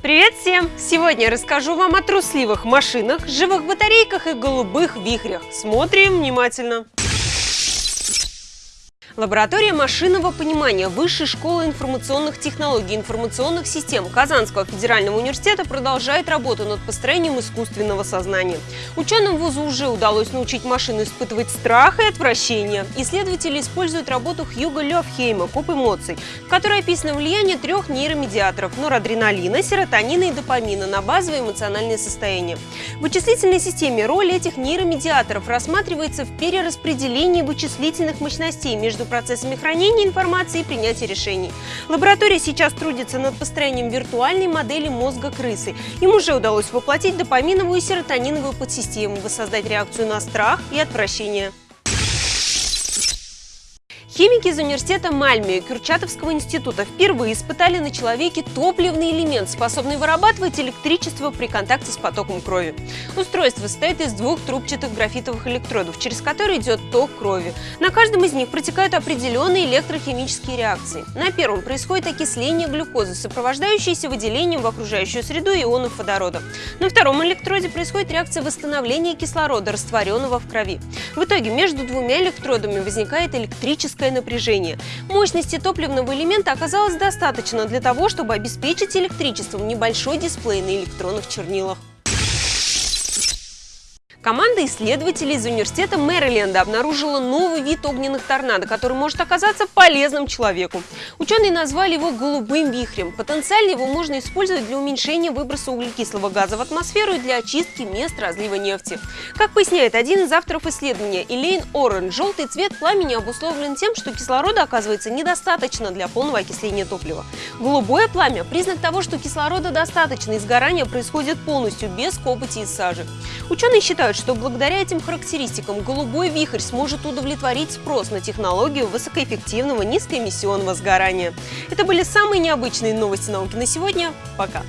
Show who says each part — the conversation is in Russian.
Speaker 1: Привет всем! Сегодня я расскажу вам о трусливых машинах, живых батарейках и голубых вихрях. Смотрим внимательно! Лаборатория машинного понимания Высшей школы информационных технологий и информационных систем Казанского федерального университета продолжает работу над построением искусственного сознания. Ученым вуза уже удалось научить машину испытывать страх и отвращение. Исследователи используют работу Хьюга Лёвхейма «Коп эмоций», в которой описано влияние трех нейромедиаторов – норадреналина, серотонина и допамина на базовое эмоциональное состояние. В вычислительной системе роль этих нейромедиаторов рассматривается в перераспределении вычислительных мощностей между процессами хранения информации и принятия решений. Лаборатория сейчас трудится над построением виртуальной модели мозга крысы. Им уже удалось воплотить допаминовую и серотониновую подсистему, воссоздать реакцию на страх и отвращение. Химики из университета Мальме и Курчатовского института впервые испытали на человеке топливный элемент, способный вырабатывать электричество при контакте с потоком крови. Устройство состоит из двух трубчатых графитовых электродов, через которые идет ток крови. На каждом из них протекают определенные электрохимические реакции. На первом происходит окисление глюкозы, сопровождающееся выделением в окружающую среду ионов водорода. На втором электроде происходит реакция восстановления кислорода, растворенного в крови. В итоге между двумя электродами возникает электрическая высокое напряжение. Мощности топливного элемента оказалось достаточно для того, чтобы обеспечить электричеством небольшой дисплей на электронных чернилах. Команда исследователей из университета Мэриленда обнаружила новый вид огненных торнадо, который может оказаться полезным человеку. Ученые назвали его голубым вихрем. Потенциально его можно использовать для уменьшения выброса углекислого газа в атмосферу и для очистки мест разлива нефти. Как поясняет один из авторов исследования Элейн Орен, желтый цвет пламени обусловлен тем, что кислорода оказывается недостаточно для полного окисления топлива. Голубое пламя – признак того, что кислорода достаточно и сгорание происходит полностью без копоти и сажи. Ученые считают, считают, что благодаря этим характеристикам голубой вихрь сможет удовлетворить спрос на технологию высокоэффективного низкоэмиссионного сгорания. Это были самые необычные новости науки на сегодня. Пока!